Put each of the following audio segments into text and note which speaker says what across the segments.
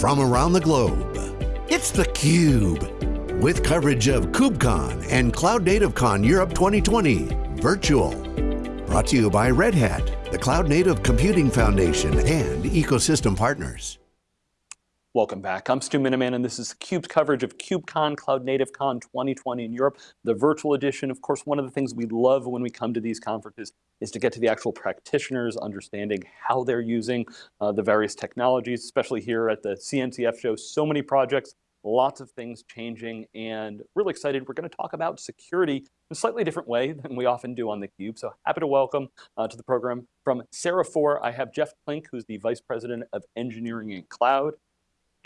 Speaker 1: from around the globe. It's theCUBE, with coverage of KubeCon and Cloud Native Con Europe 2020, virtual. Brought to you by Red Hat, the Cloud Native Computing Foundation, and ecosystem partners.
Speaker 2: Welcome back. I'm Stu Miniman, and this is CUBE's coverage of KubeCon, Cloud Native Con 2020 in Europe, the virtual edition. Of course, one of the things we love when we come to these conferences is to get to the actual practitioners, understanding how they're using uh, the various technologies, especially here at the CNCF show. So many projects, lots of things changing, and really excited. We're going to talk about security in a slightly different way than we often do on theCUBE. So happy to welcome uh, to the program from Sera4, I have Jeff Klink, who's the Vice President of Engineering and Cloud.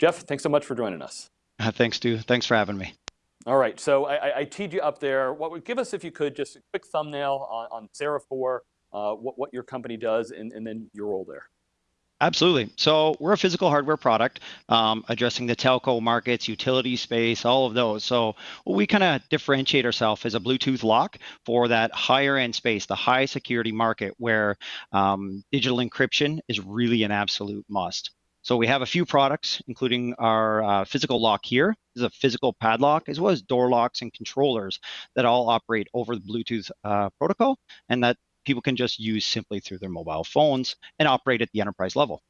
Speaker 2: Jeff, thanks so much for joining us.
Speaker 3: Uh, thanks, Stu. Thanks for having me.
Speaker 2: All right, so I, I, teed you up there. What would give us, if you could, just a quick thumbnail on, on Sera4, uh, what, what your company does, and, and then your role there.
Speaker 3: Absolutely. So we're a physical hardware product um, addressing the telco markets, utility space, all of those. So we kind of differentiate ourselves as a Bluetooth lock for that higher end space, the high security market where um, digital encryption is really an absolute must. So we have a few products, including our uh, physical lock here. This is a physical padlock, as well as door locks and controllers that all operate over the Bluetooth uh, protocol and that people can just use simply through their mobile phones and operate at the enterprise level.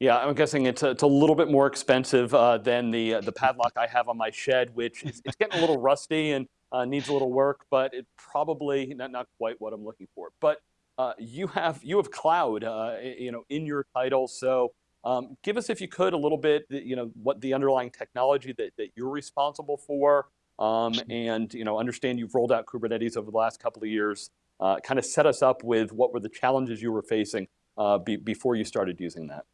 Speaker 2: Yeah, I'm guessing it's a, it's a little bit more expensive uh, than the uh, the padlock I have on my shed, which is it's getting a little rusty and uh, needs a little work, but it probably not not quite what I'm looking for. But uh, you have you have cloud, you know, in your title, so um, give us, if you could, a little bit, you know, what the underlying technology that, that you're responsible for, um, and you know, understand you've rolled out Kubernetes over the last couple of years. Uh, kind of set us up with what were the challenges you were facing uh, be, before you started using that.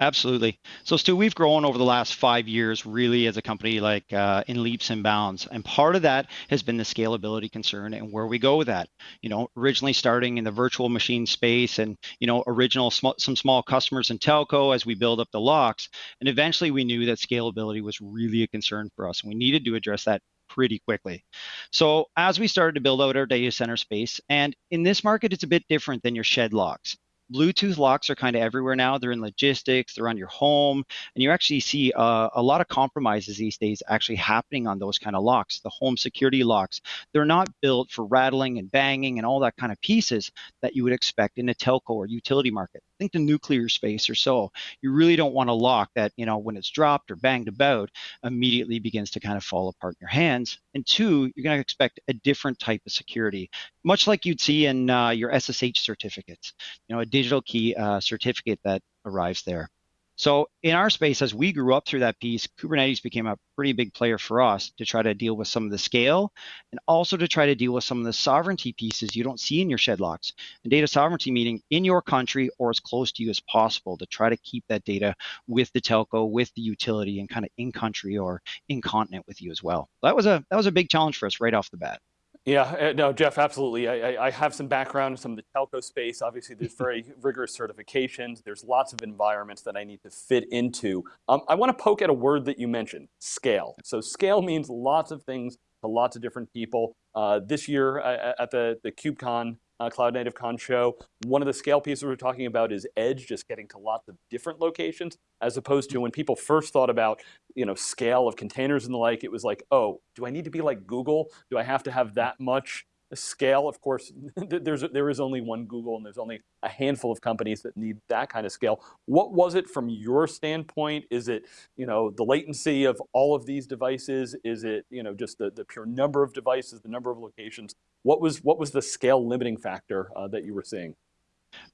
Speaker 3: Absolutely. So Stu, we've grown over the last five years really as a company like uh, in leaps and bounds. And part of that has been the scalability concern and where we go with that. You know, originally starting in the virtual machine space and, you know, original sm some small customers in telco as we build up the locks. And eventually we knew that scalability was really a concern for us. And we needed to address that pretty quickly. So as we started to build out our data center space, and in this market, it's a bit different than your shed locks. Bluetooth locks are kind of everywhere now. They're in logistics, they're on your home, and you actually see uh, a lot of compromises these days actually happening on those kind of locks. The home security locks, they're not built for rattling and banging and all that kind of pieces that you would expect in a telco or utility market. Think the nuclear space or so. You really don't want a lock that, you know, when it's dropped or banged about, immediately begins to kind of fall apart in your hands. And two, you're going to expect a different type of security, much like you'd see in uh, your SSH certificates. You know, a digital key uh, certificate that arrives there. So in our space, as we grew up through that piece, Kubernetes became a pretty big player for us to try to deal with some of the scale and also to try to deal with some of the sovereignty pieces you don't see in your shed locks. And data sovereignty meaning in your country or as close to you as possible to try to keep that data with the telco, with the utility, and kind of in country or in continent with you as well. That was a that was a big challenge for us right off the bat.
Speaker 2: Yeah, uh, no, Jeff, absolutely. I, I, have some background in some of the telco space. Obviously, there's very rigorous certifications. There's lots of environments that I need to fit into. Um, I want to poke at a word that you mentioned, scale. So scale means lots of things to lots of different people. Uh, this year uh, at the, the KubeCon uh, Cloud Native Con show. One of the scale pieces we're talking about is edge, just getting to lots of different locations, as opposed to when people first thought about you know, scale of containers and the like, it was like, oh, do I need to be like Google? Do I have to have that much scale? Of course, there's, there is only one Google and there's only a handful of companies that need that kind of scale. What was it from your standpoint? Is it you know, the latency of all of these devices? Is it you know, just the, the pure number of devices, the number of locations? What was, what was the scale limiting factor uh, that you were seeing?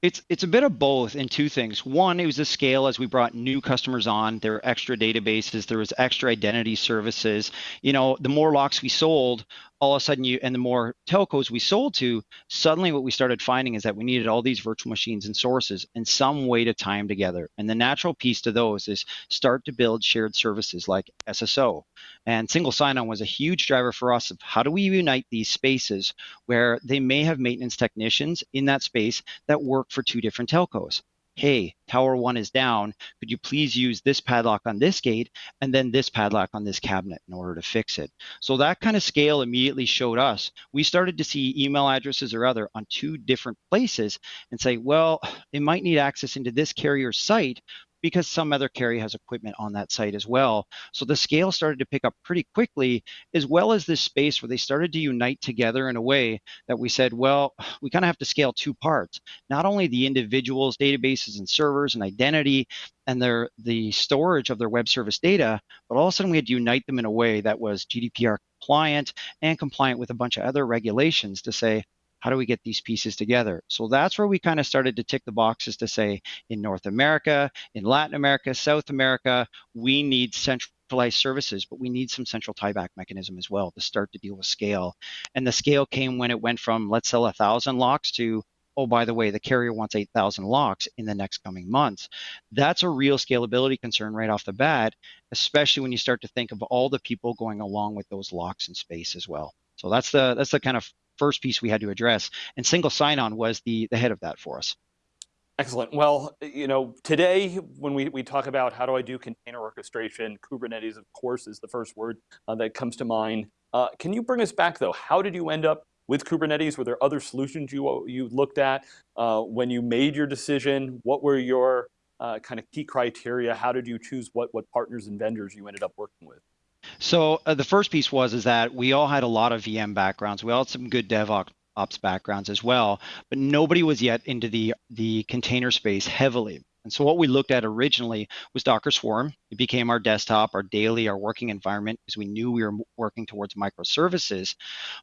Speaker 3: It's it's a bit of both in two things. One, it was the scale as we brought new customers on. There were extra databases, there was extra identity services. You know, the more locks we sold, all of a sudden you and the more telcos we sold to, suddenly what we started finding is that we needed all these virtual machines and sources and some way to tie them together. And the natural piece to those is start to build shared services like SSO. And single sign-on was a huge driver for us of how do we unite these spaces where they may have maintenance technicians in that space that work for two different telcos hey, tower one is down. Could you please use this padlock on this gate and then this padlock on this cabinet in order to fix it? So that kind of scale immediately showed us. We started to see email addresses or other on two different places and say, well, it might need access into this carrier site, because some other carrier has equipment on that site as well. So the scale started to pick up pretty quickly, as well as this space where they started to unite together in a way that we said, well, we kind of have to scale two parts. Not only the individuals, databases, and servers and identity, and their the storage of their web service data, but all of a sudden we had to unite them in a way that was GDPR compliant and compliant with a bunch of other regulations to say, how do we get these pieces together? So that's where we kind of started to tick the boxes to say in North America, in Latin America, South America, we need centralized services, but we need some central tieback mechanism as well to start to deal with scale. And the scale came when it went from let's sell a thousand locks to oh, by the way, the carrier wants 8,000 locks in the next coming months. That's a real scalability concern right off the bat, especially when you start to think of all the people going along with those locks in space as well. So that's the that's the kind of first piece we had to address. And single sign-on was the, the head of that for us.
Speaker 2: Excellent. Well, you know, today when we, we talk about how do I do container orchestration, Kubernetes, of course, is the first word uh, that comes to mind. Uh, can you bring us back though? How did you end up with Kubernetes? Were there other solutions you, you looked at uh, when you made your decision? What were your uh, kind of key criteria? How did you choose what, what partners and vendors you ended up working with?
Speaker 3: So uh, the first piece was is that we all had a lot of VM backgrounds. We all had some good DevOps ops backgrounds as well, but nobody was yet into the the container space heavily. And so what we looked at originally was Docker Swarm. It became our desktop, our daily, our working environment because we knew we were working towards microservices.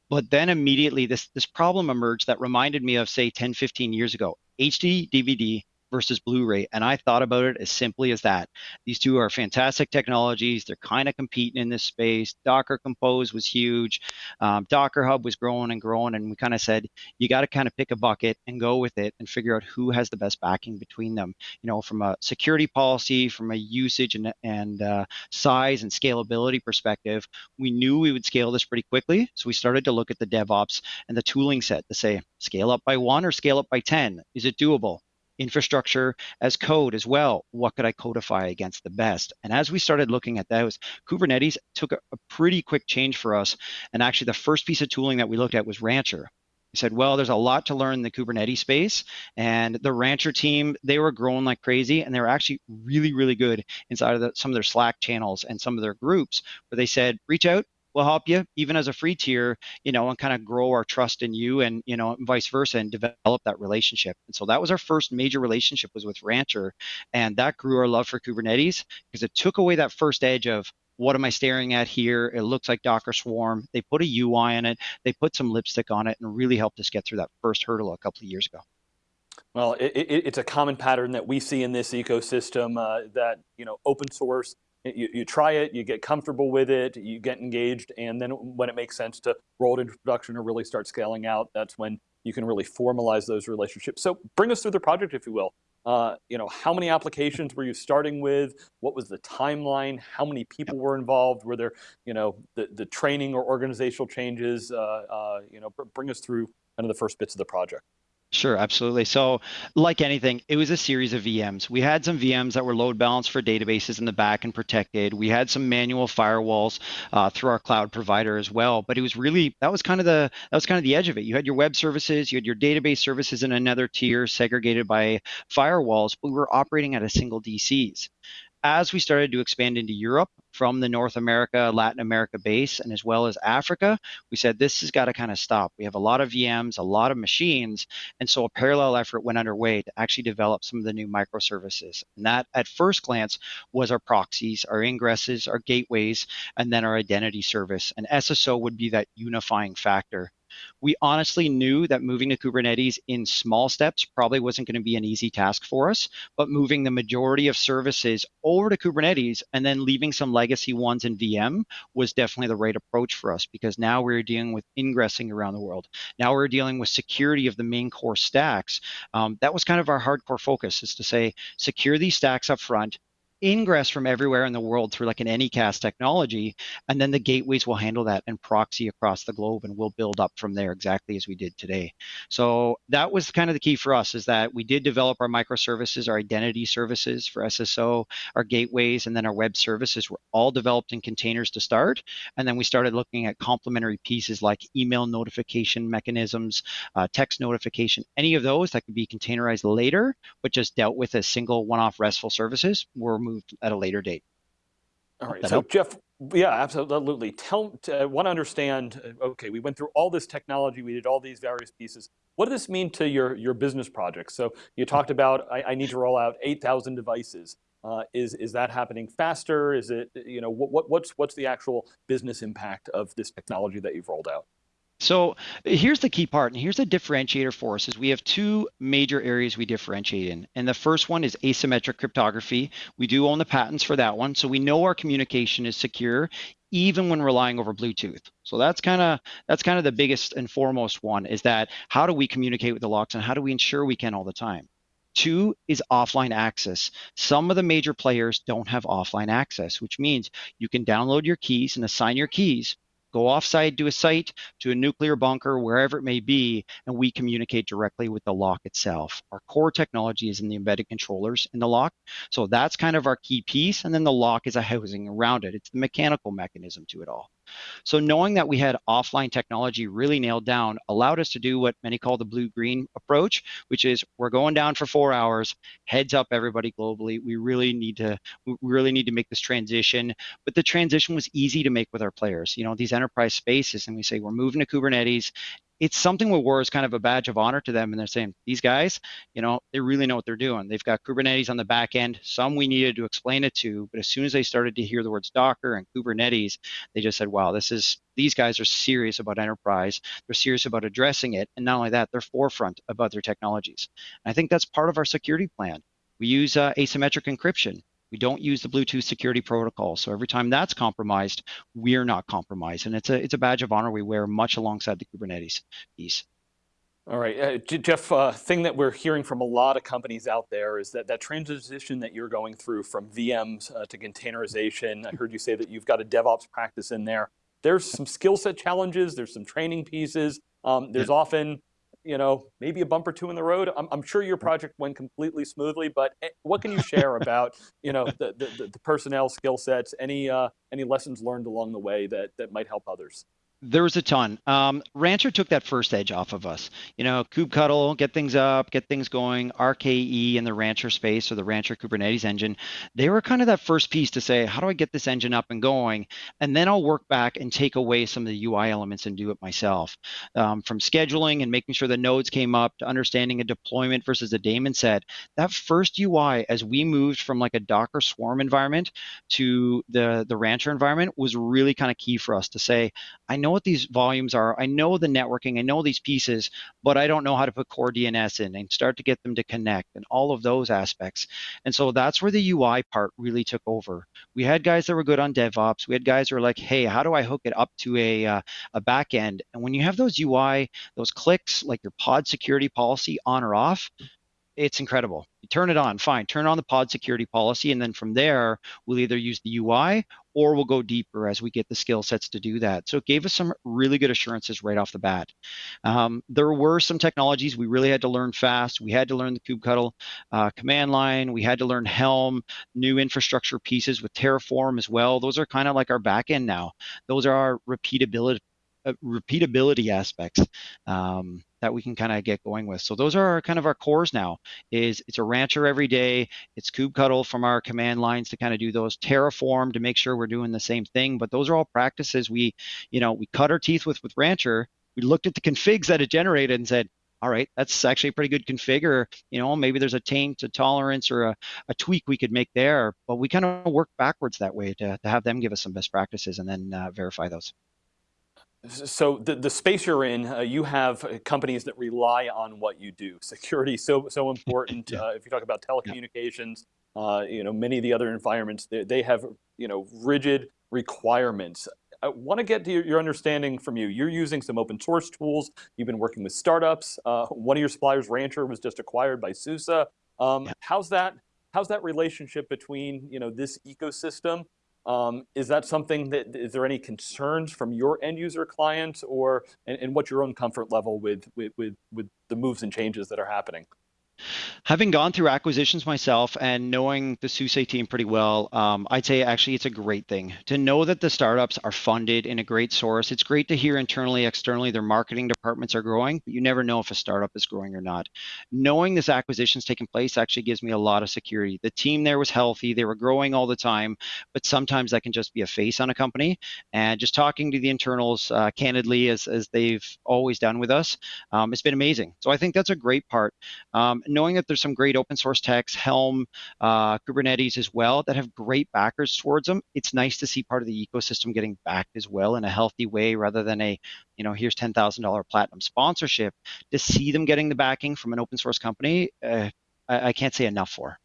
Speaker 3: But then immediately this this problem emerged that reminded me of say 10, 15 years ago. HD DVD versus Blu-ray. And I thought about it as simply as that. These two are fantastic technologies. They're kind of competing in this space. Docker Compose was huge. Um, Docker Hub was growing and growing. And we kind of said, you got to kind of pick a bucket and go with it and figure out who has the best backing between them. You know, from a security policy, from a usage and, and uh, size and scalability perspective, we knew we would scale this pretty quickly. So we started to look at the DevOps and the tooling set to say, scale up by one or scale up by 10. Is it doable? Infrastructure as code as well. What could I codify against the best? And as we started looking at those, Kubernetes took a, a pretty quick change for us. And actually, the first piece of tooling that we looked at was Rancher. We said, well, there's a lot to learn in the Kubernetes space. And the Rancher team, they were growing like crazy and they were actually really, really good inside of the, some of their Slack channels and some of their groups where they said, reach out, we'll help you even as a free tier, you know, and kind of grow our trust in you and, you know, vice versa and develop that relationship. And so that was our first major relationship was with Rancher. And that grew our love for Kubernetes because it took away that first edge of what am I staring at here? It looks like Docker Swarm. They put a UI in it. They put some lipstick on it and really helped us get through that first hurdle a couple of years ago.
Speaker 2: Well, it, it, it's a common pattern that we see in this ecosystem uh, that, you know, open source you, you try it, you get comfortable with it, you get engaged, and then when it makes sense to roll it into production or really start scaling out, that's when you can really formalize those relationships. So bring us through the project, if you will. Uh, you know, how many applications were you starting with? What was the timeline? How many people were involved? Were there, you know, the, the training or organizational changes? Uh, uh, you know, bring us through kind of the first bits of the project.
Speaker 3: Sure, absolutely. So, like anything, it was a series of VMs. We had some VMs that were load balanced for databases in the back and protected. We had some manual firewalls uh, through our cloud provider as well. But it was really that was kind of the that was kind of the edge of it. You had your web services, you had your database services in another tier, segregated by firewalls. But we were operating at a single DCs as we started to expand into Europe from the North America, Latin America base, and as well as Africa, we said this has got to kind of stop. We have a lot of VMs, a lot of machines, and so a parallel effort went underway to actually develop some of the new microservices. And that, at first glance, was our proxies, our ingresses, our gateways, and then our identity service. And SSO would be that unifying factor we honestly knew that moving to Kubernetes in small steps probably wasn't going to be an easy task for us, but moving the majority of services over to Kubernetes and then leaving some legacy ones in VM was definitely the right approach for us because now we're dealing with ingressing around the world. Now we're dealing with security of the main core stacks. Um, that was kind of our hardcore focus is to say, secure these stacks up front, ingress from everywhere in the world through like an Anycast technology, and then the gateways will handle that and proxy across the globe, and we'll build up from there exactly as we did today. So that was kind of the key for us is that we did develop our microservices, our identity services for SSO, our gateways, and then our web services were all developed in containers to start, and then we started looking at complementary pieces like email notification mechanisms, uh, text notification, any of those that could be containerized later, but just dealt with as single one-off RESTful services were moved at a later date.
Speaker 2: All right, so help? Jeff, yeah, absolutely. Tell, I want to understand, uh, okay, we went through all this technology, we did all these various pieces. What does this mean to your, your business projects? So you talked about, I, I need to roll out 8,000 devices. Uh, is, is that happening faster? Is it, you know, what, what's, what's the actual business impact of this technology that you've rolled out?
Speaker 3: So here's the key part, and here's the differentiator for us is we have two major areas we differentiate in. And the first one is asymmetric cryptography. We do own the patents for that one. So we know our communication is secure even when relying over Bluetooth. So that's kind of that's kind of the biggest and foremost one is that how do we communicate with the locks and how do we ensure we can all the time? Two is offline access. Some of the major players don't have offline access, which means you can download your keys and assign your keys, go offsite to a site, to a nuclear bunker, wherever it may be, and we communicate directly with the lock itself. Our core technology is in the embedded controllers in the lock. So that's kind of our key piece. And then the lock is a housing around it. It's the mechanical mechanism to it all. So knowing that we had offline technology really nailed down allowed us to do what many call the blue-green approach, which is we're going down for four hours, heads up everybody globally. We really need to we really need to make this transition. But the transition was easy to make with our players. You know, these enterprise spaces, and we say we're moving to Kubernetes it's something where war is kind of a badge of honor to them and they're saying these guys you know they really know what they're doing. They've got kubernetes on the back end. Some we needed to explain it to but as soon as they started to hear the words docker and kubernetes they just said wow this is these guys are serious about enterprise. They're serious about addressing it. And not only that they're forefront about their technologies. And i think that's part of our security plan. We use uh, asymmetric encryption we don't use the Bluetooth security protocol. So every time that's compromised, we're not compromised. And it's a, it's a badge of honor we wear much alongside the Kubernetes piece.
Speaker 2: All right, uh, Jeff, uh, thing that we're hearing from a lot of companies out there is that that transition that you're going through from VMs uh, to containerization, I heard you say that you've got a DevOps practice in there. There's some skill set challenges, there's some training pieces, um, there's yeah. often you know, maybe a bump or two in the road. I'm, I'm sure your project went completely smoothly, but eh, what can you share about, you know, the, the, the personnel skill sets, any, uh, any lessons learned along the way that, that might help others?
Speaker 3: There was a ton. Um, Rancher took that first edge off of us. You know, kubectl, get things up, get things going. RKE in the Rancher space or the Rancher Kubernetes engine, they were kind of that first piece to say, how do I get this engine up and going? And then I'll work back and take away some of the UI elements and do it myself. Um, from scheduling and making sure the nodes came up to understanding a deployment versus a daemon set. That first UI, as we moved from like a Docker Swarm environment to the the Rancher environment, was really kind of key for us to say, I know what these volumes are. I know the networking, I know these pieces, but I don't know how to put core DNS in and start to get them to connect and all of those aspects. And so that's where the UI part really took over. We had guys that were good on DevOps. We had guys who were like, hey, how do I hook it up to a, uh, a back end? And when you have those UI, those clicks, like your pod security policy on or off, it's incredible. You turn it on, fine. Turn on the pod security policy, and then from there, we'll either use the UI or we'll go deeper as we get the skill sets to do that. So it gave us some really good assurances right off the bat. Um, there were some technologies we really had to learn fast. We had to learn the kubectl uh, command line. We had to learn Helm, new infrastructure pieces with Terraform as well. Those are kind of like our backend now. Those are our repeatability uh, repeatability aspects um, that we can kind of get going with. So those are our, kind of our cores now. Is it's a rancher every day. It's kubectl from our command lines to kind of do those Terraform to make sure we're doing the same thing. But those are all practices we, you know, we cut our teeth with with rancher. We looked at the configs that it generated and said, all right, that's actually a pretty good config, or you know, maybe there's a taint, a tolerance, or a, a tweak we could make there. But we kind of work backwards that way to, to have them give us some best practices and then uh, verify those.
Speaker 2: So the, the space you're in, uh, you have uh, companies that rely on what you do. Security so so important. yeah. uh, if you talk about telecommunications, uh, you know many of the other environments they, they have you know rigid requirements. I want to get to your, your, understanding from you. You're using some open source tools. You've been working with startups. Uh, one of your suppliers, Rancher, was just acquired by SUSE. Um, yeah. How's that how's that relationship between you know this ecosystem? Um, is that something that is there any concerns from your end user clients, or and, and what's your own comfort level with with with, with the moves and changes that are happening?
Speaker 3: Having gone through acquisitions myself and knowing the SUSE team pretty well, um, I'd say actually it's a great thing to know that the startups are funded in a great source. It's great to hear internally, externally, their marketing departments are growing, but you never know if a startup is growing or not. Knowing this acquisition acquisition's taking place actually gives me a lot of security. The team there was healthy, they were growing all the time, but sometimes that can just be a face on a company. And just talking to the internals uh, candidly, as, as they've always done with us, um, it's been amazing. So I think that's a great part. Um, knowing that there's some great open source techs, Helm, uh, Kubernetes as well, that have great backers towards them. It's nice to see part of the ecosystem getting backed as well in a healthy way rather than a, you know, here's $10,000 platinum sponsorship. To see them getting the backing from an open source company, uh, I, I can't say enough for.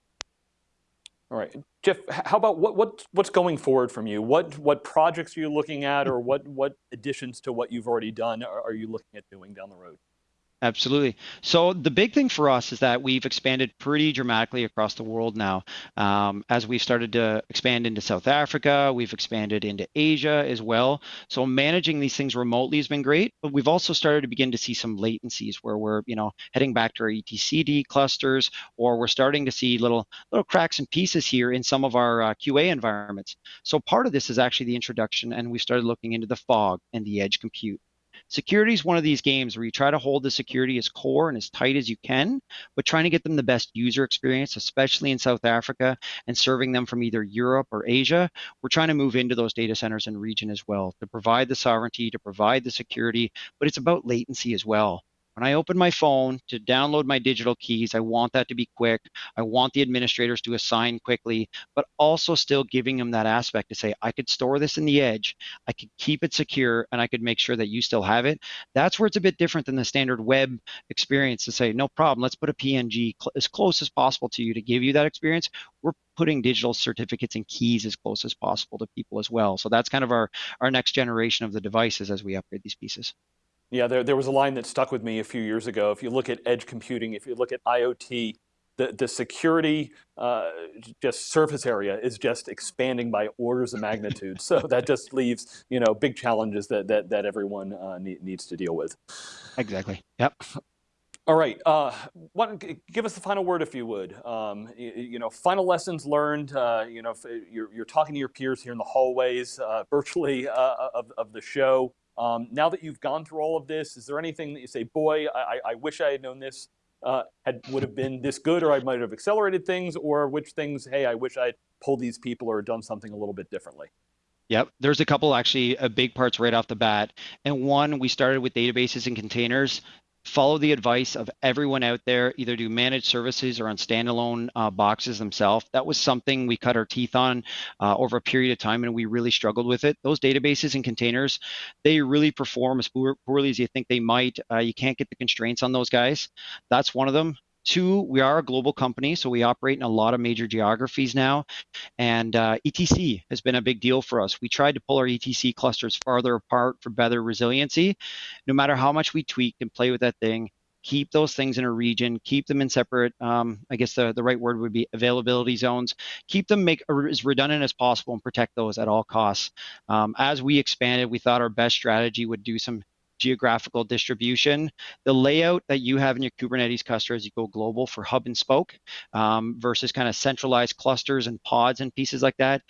Speaker 2: All right, Jeff. How about what what what's going forward from you? What what projects are you looking at, or what what additions to what you've already done are, are you looking at doing down the road?
Speaker 3: Absolutely. So the big thing for us is that we've expanded pretty dramatically across the world now. Um, as we've started to expand into South Africa, we've expanded into Asia as well. So managing these things remotely has been great, but we've also started to begin to see some latencies where we're, you know, heading back to our etcd clusters, or we're starting to see little little cracks and pieces here in some of our uh, QA environments. So part of this is actually the introduction, and we started looking into the fog and the edge compute. Security is one of these games where you try to hold the security as core and as tight as you can, but trying to get them the best user experience, especially in South Africa and serving them from either Europe or Asia. We're trying to move into those data centers and region as well to provide the sovereignty, to provide the security, but it's about latency as well. When I open my phone to download my digital keys, I want that to be quick. I want the administrators to assign quickly, but also still giving them that aspect to say, I could store this in the edge, I could keep it secure, and I could make sure that you still have it. That's where it's a bit different than the standard web experience to say, no problem, let's put a PNG cl as close as possible to you to give you that experience. We're putting digital certificates and keys as close as possible to people as well. So that's kind of our, our next generation of the devices as we upgrade these pieces.
Speaker 2: Yeah, there, there was a line that stuck with me a few years ago. If you look at edge computing, if you look at IoT, the, the security uh, just surface area is just expanding by orders of magnitude. so that just leaves you know big challenges that that, that everyone uh, need, needs to deal with.
Speaker 3: Exactly. Yep.
Speaker 2: All right, uh, what, give us the final word if you would. Um, you, you, know, final lessons learned, uh, you know, you're, you're, talking to your peers here in the hallways uh, virtually uh, of, of the show. Um, now that you've gone through all of this, is there anything that you say, boy, I, I wish I had known this uh, had, would have been this good or I might have accelerated things or which things, hey, I wish I'd pulled these people or done something a little bit differently?
Speaker 3: Yep, there's a couple actually uh, big parts right off the bat. And one, we started with databases and containers follow the advice of everyone out there, either do managed services or on standalone uh, boxes themselves. That was something we cut our teeth on uh, over a period of time and we really struggled with it. Those databases and containers, they really perform as poorly as you think they might. Uh, you can't get the constraints on those guys. That's one of them. Two, we are a global company, so we operate in a lot of major geographies now. And uh, etcd has been a big deal for us. We tried to pull our etcd clusters farther apart for better resiliency. No matter how much we tweak and play with that thing, keep those things in a region, keep them in separate, um, I guess the, the right word would be availability zones, keep them make as redundant as possible and protect those at all costs. Um, as we expanded, we thought our best strategy would do some geographical distribution. The layout that you have in your Kubernetes cluster as you go global for hub and spoke um, versus kind of centralized clusters and pods and pieces like that,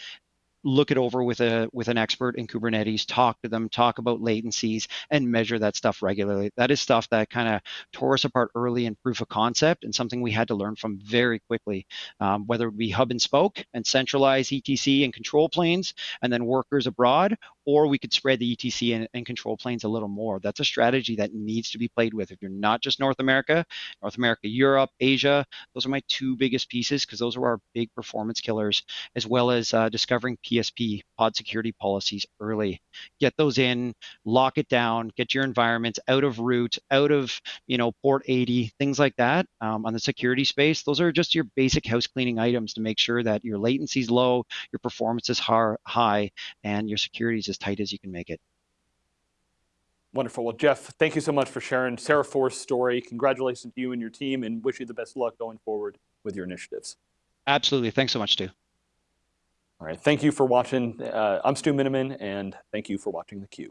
Speaker 3: look it over with a with an expert in Kubernetes, talk to them, talk about latencies, and measure that stuff regularly. That is stuff that kind of tore us apart early in proof of concept, and something we had to learn from very quickly. Um, whether it be hub and spoke and centralized etcd and control planes, and then workers abroad, or we could spread the etcd and, and control planes a little more. That's a strategy that needs to be played with. If you're not just North America, North America, Europe, Asia, those are my two biggest pieces because those are our big performance killers, as well as uh, discovering PSP, pod security policies early. Get those in, lock it down, get your environments out of root, out of you know port 80, things like that um, on the security space. Those are just your basic house cleaning items to make sure that your latency is low, your performance is high, and your security is as tight as you can make it.
Speaker 2: Wonderful. Well, Jeff, thank you so much for sharing Sera4's story. Congratulations to you and your team and wish you the best luck going forward with your initiatives.
Speaker 3: Absolutely. Thanks so much, Stu.
Speaker 2: All right. Thank you for watching. Uh, I'm Stu Miniman, and thank you for watching theCUBE.